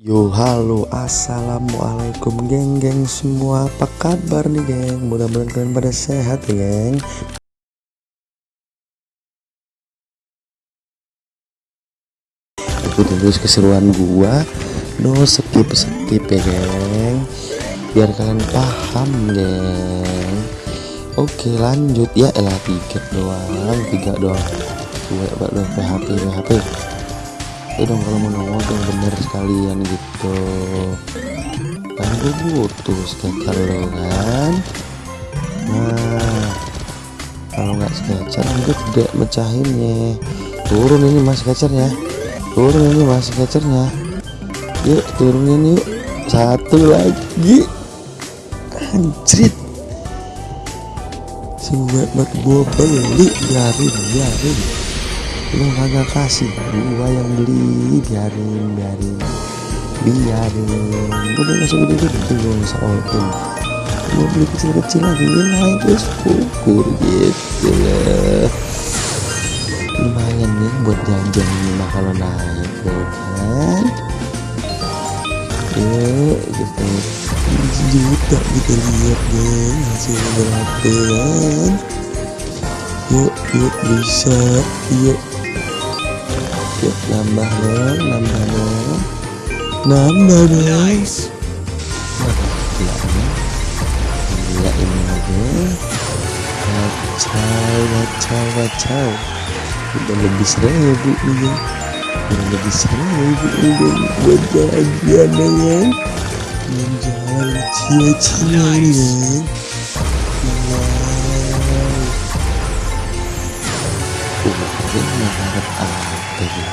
Yo halo assalamualaikum geng-geng semua apa kabar nih geng mudah-mudahan kalian pada sehat ya geng ikutin terus keseruan gua no skip skip ya geng biar kalian paham geng oke lanjut ya elah tiga doang tiga doang dua dua PHP PHP ya dong kalau mau nongol yang bener sekalian gitu. Kan gue butuh skater lo kan. Nah kalau nggak skater gue tidak mecahinnya. Turun ini mas skaternya turun ini mas skaternya yuk turunin yuk. Satu lagi. Anjrit. Semua buat gue beli biarin biarin lu kagak kasih. Gua yang beli biarin biarin. Biarin. Udah langsung gede gede gua bisa all in gua beli kecil kecil lagi ya naik terus ukur gitu lah lumayan nih buat jajan mah kalau naik tuh kan? Yuk kita juta kita lihat deh hasil berapa kan? Yuk yuk bisa. Yuk yuk nambah dong nambah dong. Nambah dong. Gila ini gila ini lagi. Kacau kacau kacau udah lebih seribu nih ya udah lebih seribu nih ya buat jajan ya kan jalan cia-cia nih mengharap apa ya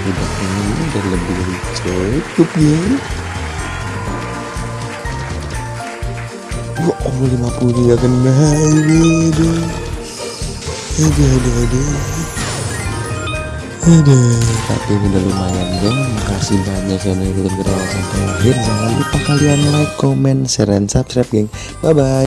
udah ini udah lebih cukup ya Wah, oh 50 tidak kena ini aduh aduh aduh aduh tapi udah lumayan dong makasih banyak yang udah sampai akhir jangan lupa kalian like comment share dan subscribe geng bye bye